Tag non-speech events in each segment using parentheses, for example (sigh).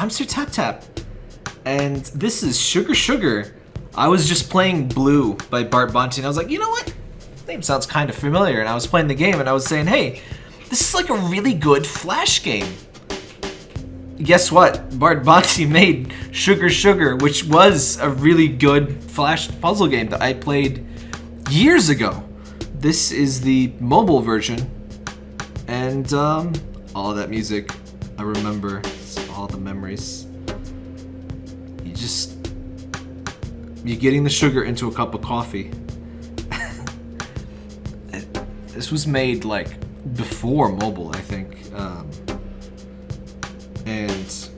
I'm Sir Tap Tap, and this is Sugar Sugar. I was just playing Blue by Bart Bonte, and I was like, you know what? name sounds kind of familiar, and I was playing the game, and I was saying, hey, this is like a really good Flash game. Guess what? Bart Bonte (laughs) made Sugar Sugar, which was a really good Flash puzzle game that I played years ago. This is the mobile version, and um, all that music I remember, all the memories. You just, you're getting the sugar into a cup of coffee. (laughs) this was made like before mobile, I think. Um, and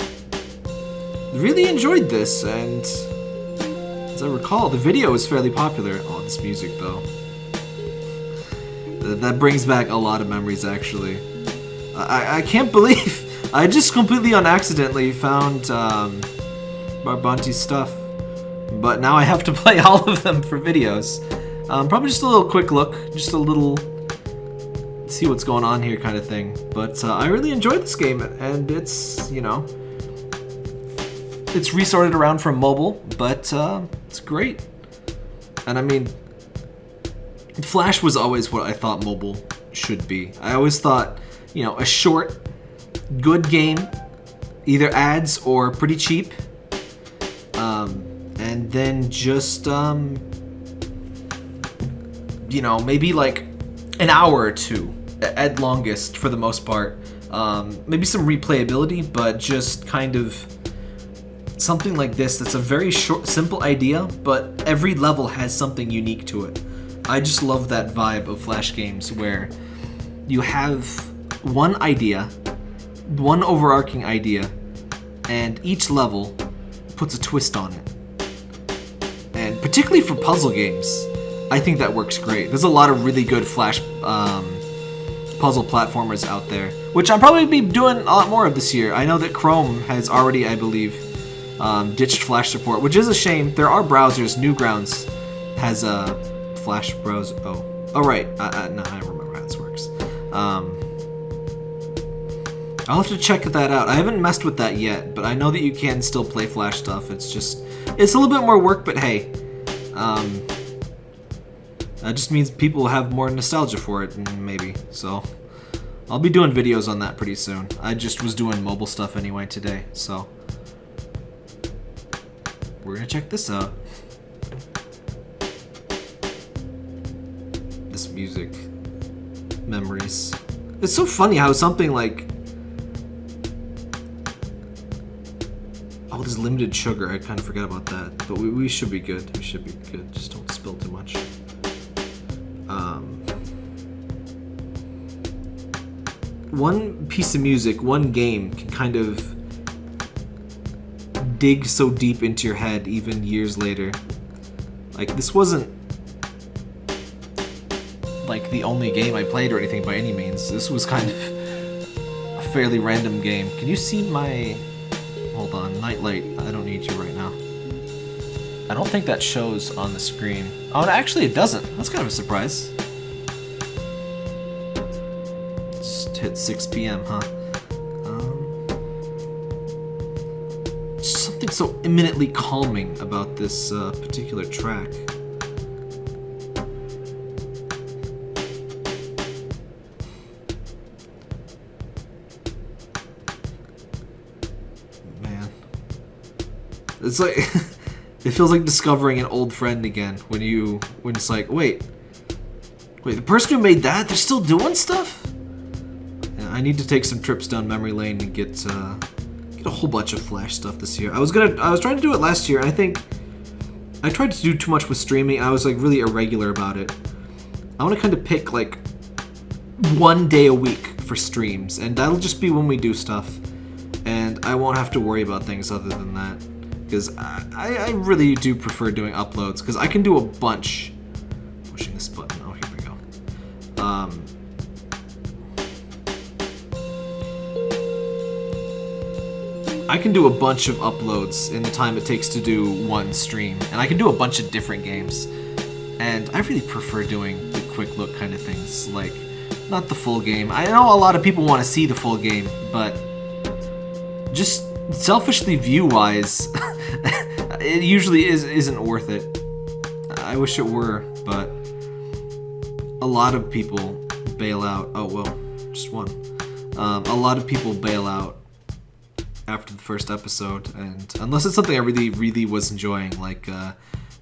really enjoyed this, and as I recall, the video was fairly popular. Oh, this music though. That brings back a lot of memories, actually. I, I can't (laughs) believe I just completely unaccidentally found um, Bart Bonte's stuff. But now I have to (laughs) play all of them for videos. Um, probably just a little quick look, just a little see what's going on here kind of thing. But uh, I really enjoyed this game, and it's, you know, it's resorted around from mobile, but uh, it's great. And I mean, Flash was always what I thought mobile should be. I always thought, you know, a short, good game, either ads or pretty cheap, um, and then just, um, you know, maybe like an hour or two at longest for the most part. Um, maybe some replayability, but just kind of something like this that's a very short, simple idea, but every level has something unique to it. I just love that vibe of Flash games where you have one idea, one overarching idea, and each level puts a twist on it. And particularly for puzzle games, I think that works great. There's a lot of really good Flash um, puzzle platformers out there, which I'll probably be doing a lot more of this year. I know that Chrome has already, I believe, um, ditched Flash support, which is a shame. There are browsers. Newgrounds has a Flash browser. Oh, oh right. Uh, uh, no, I don't remember how this works. Um, I'll have to check that out. I haven't messed with that yet, but I know that you can still play Flash stuff. It's just, it's a little bit more work, but hey, um, that just means people have more nostalgia for it, maybe, so. I'll be doing videos on that pretty soon. I just was doing mobile stuff anyway today, so. We're gonna check this out. This music. Memories. It's so funny how something like... Limited sugar. I kind of forgot about that. But we, we should be good. We should be good. Just don't spill too much. Um, one piece of music, one game can kind of dig so deep into your head even years later. Like, this wasn't like the only game I played or anything by any means. This was kind of a fairly random game. Can you see my... Hold on, Nightlight. I don't need you right now. I don't think that shows on the screen. Oh, actually it doesn't. That's kind of a surprise. Just hit 6 p.m., huh? Um, something so eminently calming about this uh, particular track. It's like... (laughs) It feels like discovering an old friend again when you when it's like, wait, wait, the person who made that, they're still doing stuff. I need to take some trips down memory lane and get uh, get a whole bunch of Flash stuff this year. I was gonna, I was trying to do it last year. I think I tried to do too much with streaming. I was like really irregular about it. I want to kind of pick like one day a week for streams, and that'll just be when we do stuff. And I won't have to worry about things other than that because I, I really do prefer doing uploads because I can do a bunch. Pushing this button. Oh, here we go. Um, I can do a bunch of uploads in the time it takes to do one stream, and I can do a bunch of different games. And I really prefer doing the quick look kind of things, like not the full game. I know a lot of people want to see the full game, but just selfishly view-wise, (laughs) (laughs) it usually is isn't worth it. I wish it were, but a lot of people bail out. Oh well, just one. Um, a lot of people bail out after the first episode, and unless it's something I really, really was enjoying, like uh,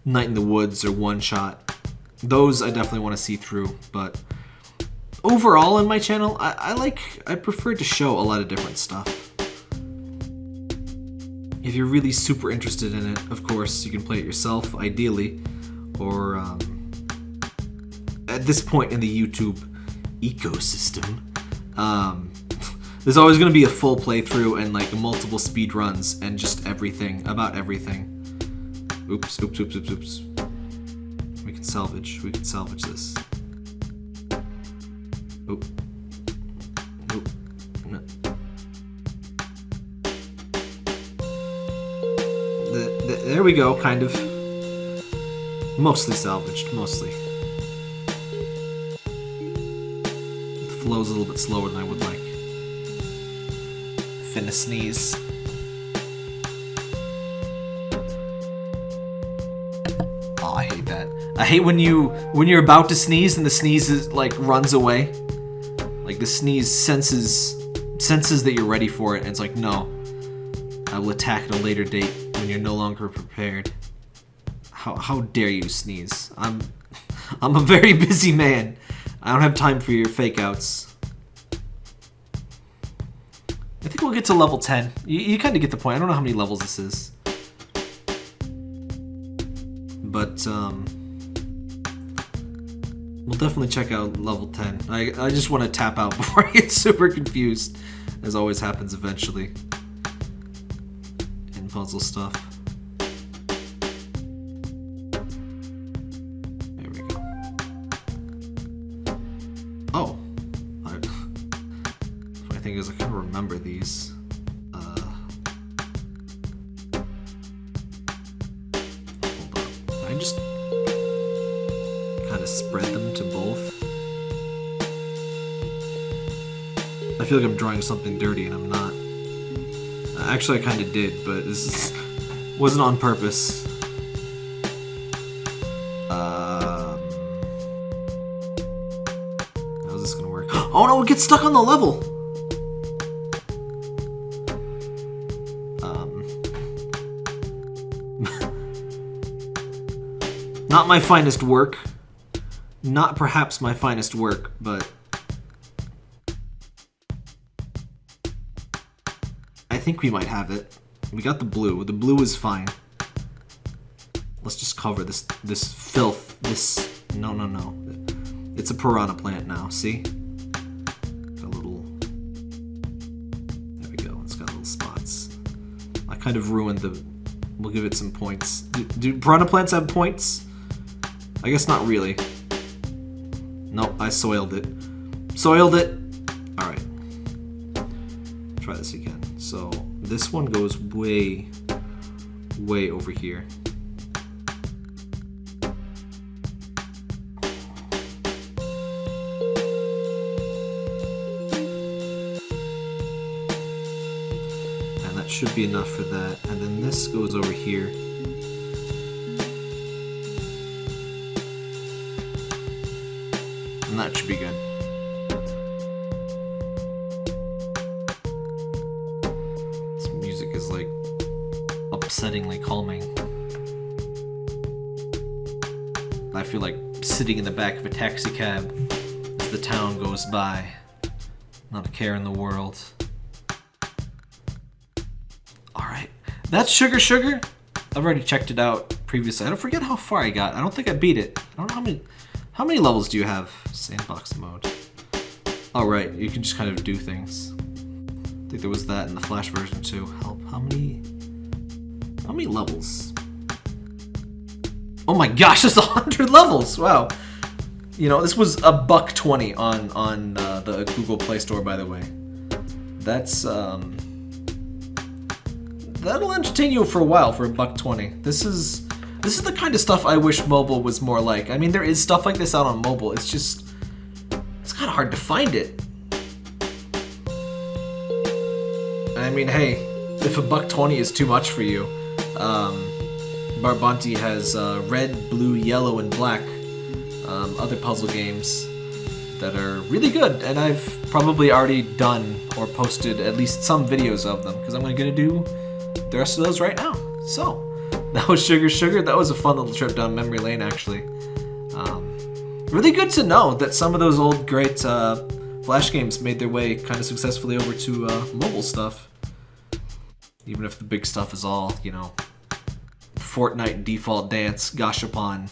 Night in the Woods or One Shot, those I definitely want to see through. But overall, in my channel, I, I like, I prefer to show a lot of different stuff. If you're really super interested in it, of course, you can play it yourself, ideally, or um, at this point in the YouTube ecosystem, um, (laughs) there's always going to be a full playthrough and like multiple speed runs and just everything about everything. Oops, oops, oops, oops, oops. We can salvage. We can salvage this. Oop. Oop. There we go, kind of. Mostly salvaged, mostly. The flow's a little bit slower than I would like. Finna sneeze. Oh, I hate that. I hate when you when you're about to sneeze and the sneeze is like runs away. Like the sneeze senses senses that you're ready for it and it's like, no. I will attack at a later date when you're no longer prepared. How how dare you sneeze? I'm (laughs) I'm a very busy man. I don't have time for your fake outs. I think we'll get to level 10. You, you kind of get the point. I don't know how many levels this is. But, um... We'll definitely check out level 10. I, I just want to tap out (laughs) before I get super confused, as always happens eventually. Puzzle stuff. There we go. Oh. I, funny thing is, (laughs) I of remember these. Uh, hold up. I just kind of spread them to both? I feel like I'm drawing something dirty and I'm not. Actually, I kind of did, but this is, wasn't on purpose. Um, how's this gonna work? Oh no, it gets stuck on the level! Um, (laughs) not my finest work. Not perhaps my finest work, but think we might have it. We got the blue. The blue is fine. Let's just cover this this filth. This no no no. It's a piranha plant now. See? Got a little. There we go. It's got little spots. I kind of ruined the. We'll give it some points. Do, do piranha plants have points? I guess not really. Nope, I soiled it. Soiled it. All right. Try this again. This one goes way, way over here. And that should be enough for that. And then this goes over here. And that should be good. Upsettingly calming. I feel like sitting in the back of a taxi cab as the town goes by. Not a care in the world. Alright. That's Sugar Sugar. I've already checked it out previously. I don't forget how far I got. I don't think I beat it. I don't know how many how many levels do you have? Sandbox mode. Alright, you can just kind of do things. I think there was that in the Flash version too. Help, how many... How many levels? Oh my gosh, (laughs) a hundred levels! Wow. You know, this was a buck 20 on, on uh, the Google Play Store, by the way. That's, um... That'll entertain you for a while for a buck 20. This is... This is the kind of stuff I wish mobile was more like. I mean, there is stuff like this out on mobile. It's just... It's kind of hard to find it. I mean, hey, if a buck 20 is too much for you, um, has uh, red, blue, yellow, and black um, other puzzle games that are really good, and I've probably already done or posted at least some videos of them because I'm going to do the rest of those right now. So, (laughs) that was Sugar Sugar. That was a fun little trip down memory lane, actually. Um, really good to know that some of those old great uh, Flash games made their way kind of successfully over to uh, mobile stuff. Even if the big stuff is all, you know, Fortnite default dance, Gashapon,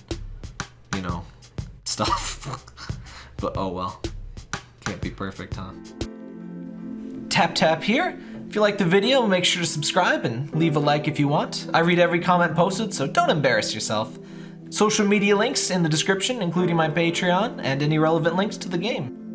you know, stuff. (laughs) but oh well. Can't be perfect, huh? Tap tap here. If you like the video, make sure to subscribe and leave a like if you want. I read every comment posted, so don't embarrass yourself. Social media links in the description, including my Patreon and any relevant links to the game.